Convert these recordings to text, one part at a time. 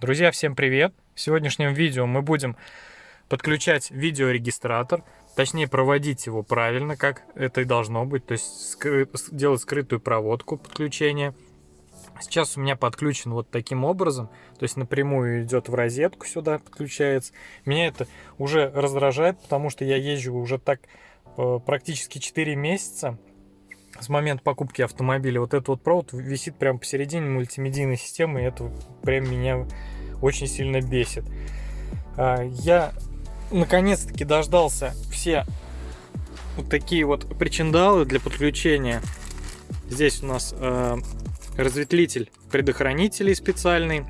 Друзья, всем привет! В сегодняшнем видео мы будем подключать видеорегистратор, точнее проводить его правильно, как это и должно быть, то есть скры... делать скрытую проводку подключения. Сейчас у меня подключен вот таким образом, то есть напрямую идет в розетку сюда, подключается. Меня это уже раздражает, потому что я езжу уже так э, практически 4 месяца, с момента покупки автомобиля вот этот вот провод висит прямо посередине мультимедийной системы, и это прям меня очень сильно бесит. А, я наконец-таки дождался все вот такие вот причиндалы для подключения. Здесь у нас э, разветвитель предохранителей специальный.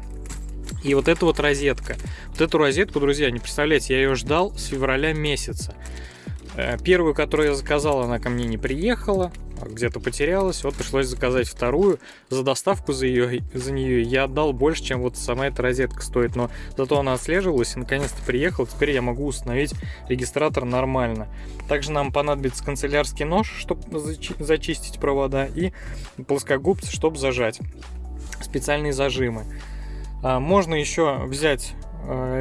И вот эта вот розетка. Вот эту розетку, друзья, не представляете, я ее ждал с февраля месяца. Э, первую, которую я заказал, она ко мне не приехала где-то потерялась, вот пришлось заказать вторую. За доставку за, ее, за нее я отдал больше, чем вот сама эта розетка стоит, но зато она отслеживалась и наконец-то приехала, теперь я могу установить регистратор нормально. Также нам понадобится канцелярский нож, чтобы зачистить провода, и плоскогубцы, чтобы зажать. Специальные зажимы. А, можно еще взять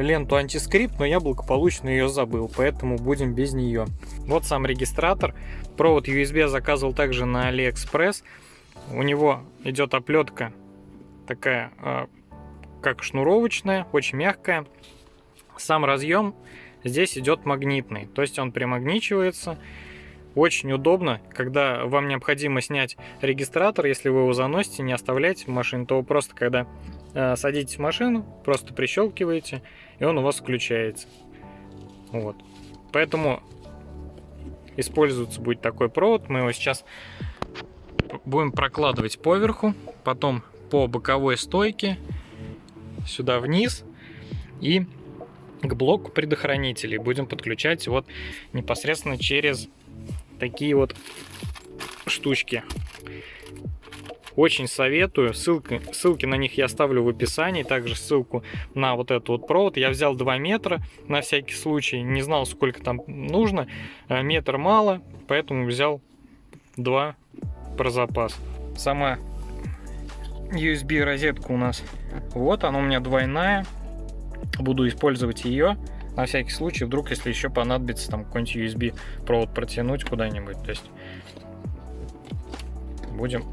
ленту антискрипт, но я благополучно ее забыл, поэтому будем без нее. Вот сам регистратор. Провод USB заказывал также на AliExpress. У него идет оплетка такая, э, как шнуровочная, очень мягкая. Сам разъем здесь идет магнитный, то есть он примагничивается. Очень удобно, когда вам необходимо снять регистратор, если вы его заносите, не оставляйте в машине, то вы просто когда Э, садитесь в машину, просто прищелкиваете, и он у вас включается. Вот. Поэтому используется будет такой провод. Мы его сейчас будем прокладывать поверху, потом по боковой стойке, сюда вниз и к блоку предохранителей будем подключать вот непосредственно через такие вот штучки. Очень советую. Ссылки, ссылки на них я оставлю в описании. Также ссылку на вот этот вот провод. Я взял 2 метра на всякий случай. Не знал, сколько там нужно. Э, метр мало, поэтому взял 2 про запас. Сама USB розетка у нас вот, она у меня двойная. Буду использовать ее на всякий случай, вдруг, если еще понадобится там какой-нибудь USB провод протянуть куда-нибудь. То есть будем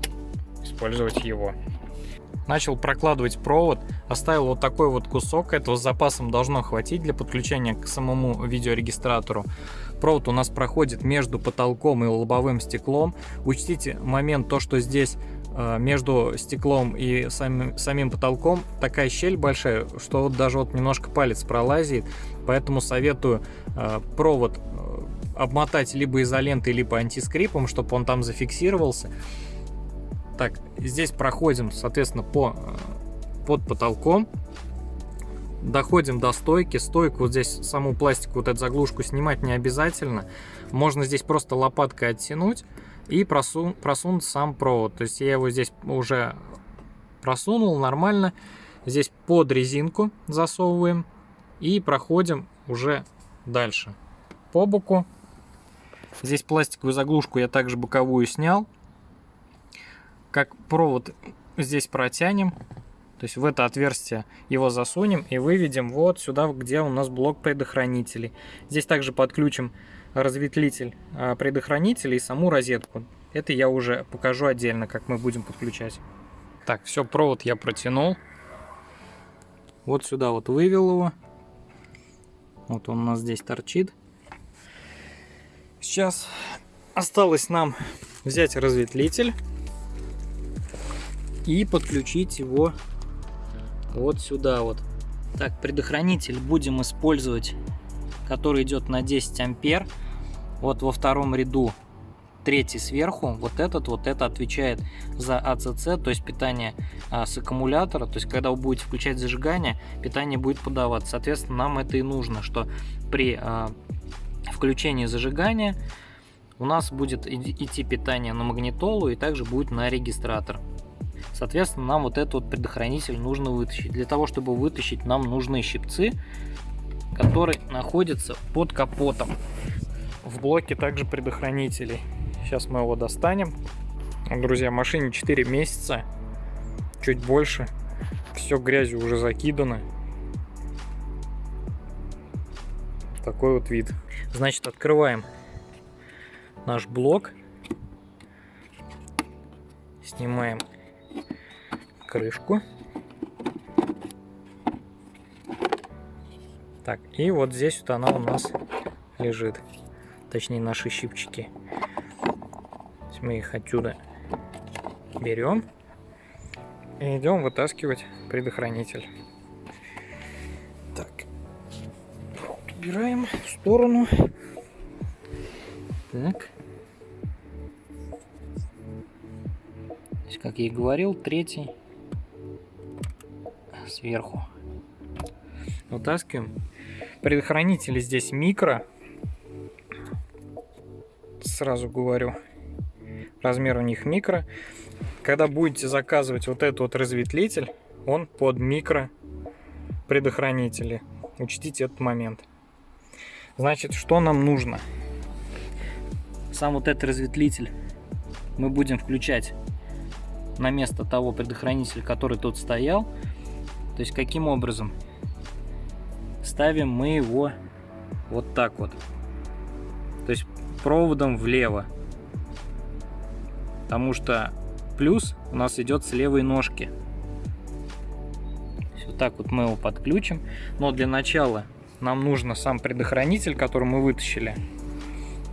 использовать его. Начал прокладывать провод, оставил вот такой вот кусок, этого с запасом должно хватить для подключения к самому видеорегистратору. Провод у нас проходит между потолком и лобовым стеклом. Учтите момент то, что здесь между стеклом и самим, самим потолком такая щель большая, что вот даже вот немножко палец пролазит, поэтому советую э, провод э, обмотать либо изолентой, либо антискрипом, чтобы он там зафиксировался. Так, здесь проходим, соответственно, по, э, под потолком. Доходим до стойки. Стойку вот здесь, саму пластику, вот эту заглушку снимать не обязательно. Можно здесь просто лопаткой оттянуть и просун, просунуть сам провод. То есть я его здесь уже просунул нормально. Здесь под резинку засовываем и проходим уже дальше. По боку. Здесь пластиковую заглушку я также боковую снял как провод здесь протянем, то есть в это отверстие его засунем и выведем вот сюда, где у нас блок предохранителей. Здесь также подключим разветвитель а, предохранителей и саму розетку. Это я уже покажу отдельно, как мы будем подключать. Так, все, провод я протянул. Вот сюда вот вывел его. Вот он у нас здесь торчит. Сейчас осталось нам взять разветвитель и подключить его вот сюда вот. Так, предохранитель будем использовать, который идет на 10 ампер. Вот во втором ряду третий сверху, вот этот, вот это отвечает за АЦЦ, то есть питание а, с аккумулятора, то есть когда вы будете включать зажигание, питание будет подаваться. Соответственно, нам это и нужно, что при а, включении зажигания у нас будет идти питание на магнитолу и также будет на регистратор. Соответственно, нам вот этот вот предохранитель нужно вытащить. Для того, чтобы вытащить, нам нужны щипцы, которые находятся под капотом. В блоке также предохранителей. Сейчас мы его достанем. Друзья, машине 4 месяца, чуть больше. Все грязью уже закидано. Такой вот вид. Значит, открываем наш блок. Снимаем крышку. Так, и вот здесь вот она у нас лежит. Точнее, наши щипчики. Мы их отсюда берем и идем вытаскивать предохранитель. Так, убираем в сторону. Так. Как я и говорил, третий сверху. Вытаскиваем. Предохранители здесь микро. Сразу говорю. Размер у них микро. Когда будете заказывать вот этот вот разветвитель, он под микро предохранители. Учтите этот момент. Значит, что нам нужно? Сам вот этот разветвитель мы будем включать на место того предохранителя, который тут стоял. То есть каким образом? Ставим мы его вот так вот. То есть проводом влево. Потому что плюс у нас идет с левой ножки. Вот так вот мы его подключим. Но для начала нам нужно сам предохранитель, который мы вытащили,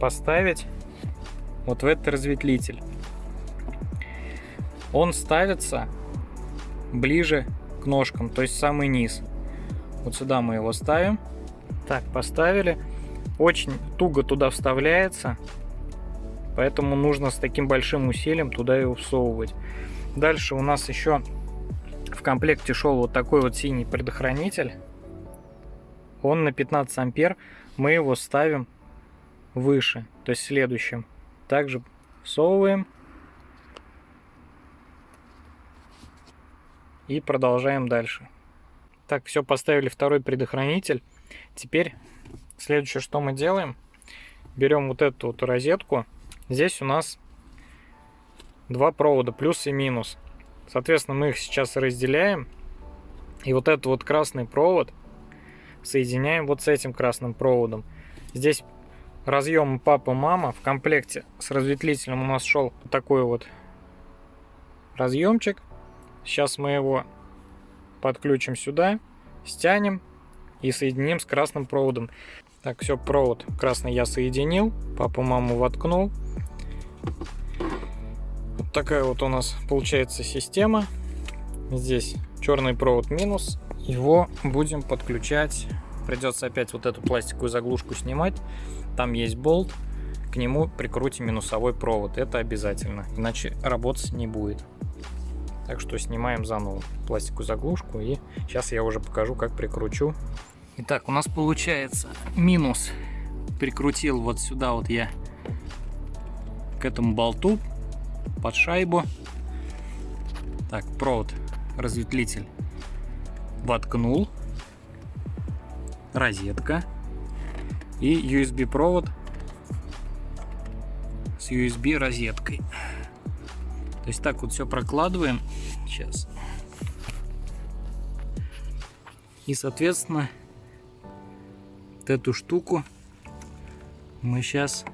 поставить вот в этот разветвитель. Он ставится ближе к ножкам, то есть самый низ. Вот сюда мы его ставим. Так, поставили. Очень туго туда вставляется. Поэтому нужно с таким большим усилием туда его всовывать. Дальше у нас еще в комплекте шел вот такой вот синий предохранитель. Он на 15 ампер. Мы его ставим выше, то есть следующим. Также всовываем. И продолжаем дальше. Так, все, поставили второй предохранитель. Теперь следующее, что мы делаем. Берем вот эту вот розетку Здесь у нас два провода, плюс и минус. Соответственно, мы их сейчас разделяем. И вот этот вот красный провод соединяем вот с этим красным проводом. Здесь разъем папа-мама. В комплекте с разветвителем у нас шел такой вот разъемчик. Сейчас мы его подключим сюда, стянем и соединим с красным проводом. Так, все, провод красный я соединил, папу-маму воткнул. Вот такая вот у нас получается система. Здесь черный провод минус. Его будем подключать. Придется опять вот эту пластиковую заглушку снимать. Там есть болт. К нему прикрутим минусовой провод. Это обязательно. Иначе работать не будет. Так что снимаем заново пластиковую заглушку. И сейчас я уже покажу, как прикручу. Итак, у нас получается минус. Прикрутил вот сюда вот я к этому болту под шайбу. Так, провод, разветвитель воткнул. Розетка. И USB провод с USB розеткой. То есть так вот все прокладываем. Сейчас. И, соответственно, вот эту штуку мы сейчас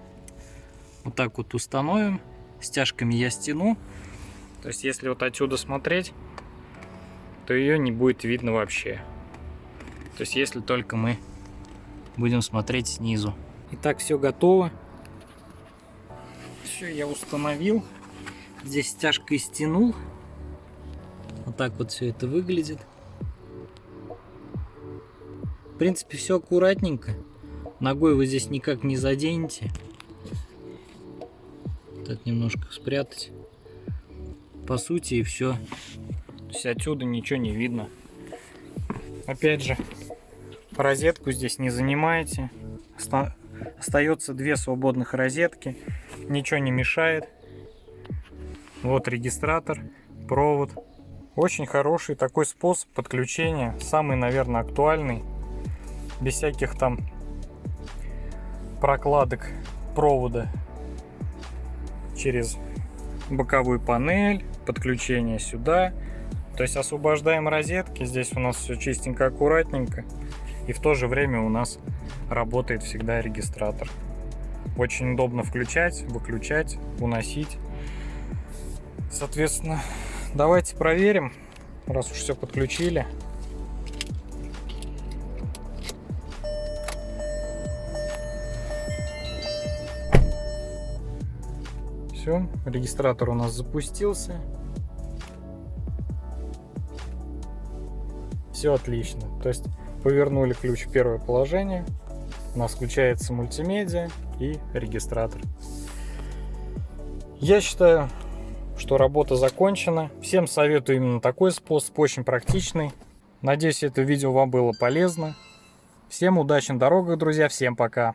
вот так вот установим. Стяжками я стяну. То есть, если вот отсюда смотреть, то ее не будет видно вообще. То есть, если только мы будем смотреть снизу. Итак, все готово. Все, я установил. Здесь стяжкой стянул. Вот так вот все это выглядит. В принципе, все аккуратненько. Ногой вы здесь никак не заденете так немножко спрятать. По сути и все. То есть отсюда ничего не видно. Опять же, розетку здесь не занимаете. Остается две свободных розетки. Ничего не мешает. Вот регистратор, провод. Очень хороший такой способ подключения. Самый, наверное, актуальный. Без всяких там прокладок провода через боковую панель, подключение сюда. То есть освобождаем розетки, здесь у нас все чистенько, аккуратненько. И в то же время у нас работает всегда регистратор. Очень удобно включать, выключать, уносить. Соответственно, давайте проверим, раз уж все подключили. Все, регистратор у нас запустился. Все отлично. То есть повернули ключ в первое положение, у нас включается мультимедиа и регистратор. Я считаю, что работа закончена. Всем советую именно такой способ, очень практичный. Надеюсь, это видео вам было полезно. Всем удачи на дорогах, друзья, всем пока!